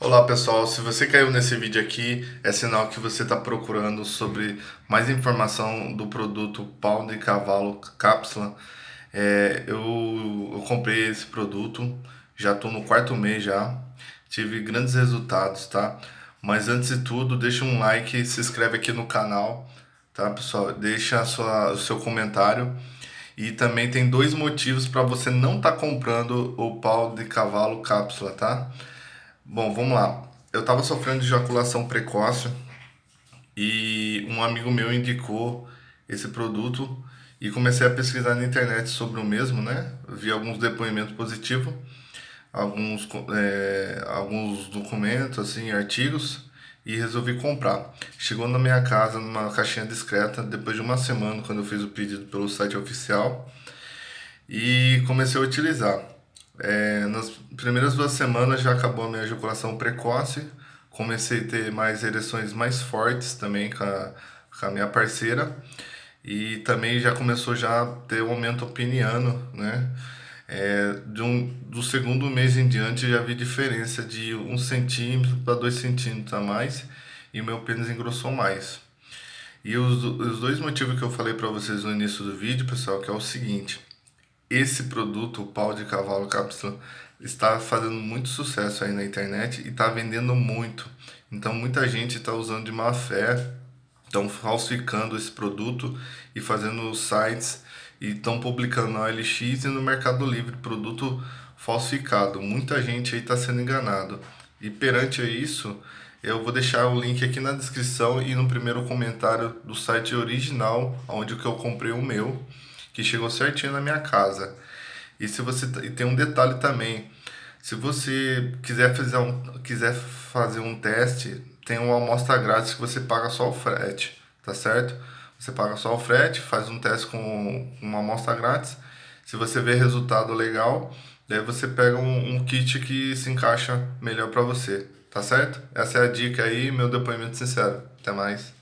Olá pessoal, se você caiu nesse vídeo aqui, é sinal que você está procurando sobre mais informação do produto pau de cavalo cápsula. É, eu, eu comprei esse produto, já estou no quarto mês já, tive grandes resultados, tá? Mas antes de tudo, deixa um like se inscreve aqui no canal, tá pessoal? Deixa sua, o seu comentário. E também tem dois motivos para você não estar tá comprando o pau de cavalo cápsula, tá? Bom, vamos lá. Eu estava sofrendo de ejaculação precoce e um amigo meu indicou esse produto e comecei a pesquisar na internet sobre o mesmo, né? Vi alguns depoimentos positivos, alguns, é, alguns documentos, assim, artigos e resolvi comprar. Chegou na minha casa numa caixinha discreta depois de uma semana quando eu fiz o pedido pelo site oficial e comecei a utilizar. É, nas primeiras duas semanas já acabou a minha ejaculação precoce, comecei a ter mais ereções mais fortes também com a, com a minha parceira e também já começou já a ter um aumento opiniano, né? É, de um, do segundo mês em diante já vi diferença de um centímetro para dois centímetros a mais e meu pênis engrossou mais. E os, os dois motivos que eu falei para vocês no início do vídeo, pessoal, que é o seguinte esse produto, o pau de cavalo cápsula, está fazendo muito sucesso aí na internet e está vendendo muito. Então muita gente está usando de má fé, estão falsificando esse produto e fazendo sites e estão publicando na OLX e no Mercado Livre produto falsificado. Muita gente aí está sendo enganado. E perante isso, eu vou deixar o link aqui na descrição e no primeiro comentário do site original, onde que eu comprei o meu que chegou certinho na minha casa. E se você e tem um detalhe também, se você quiser fazer um quiser fazer um teste, tem uma amostra grátis que você paga só o frete, tá certo? Você paga só o frete, faz um teste com uma amostra grátis. Se você vê resultado legal, daí você pega um, um kit que se encaixa melhor para você, tá certo? Essa é a dica aí, meu depoimento sincero. Até mais.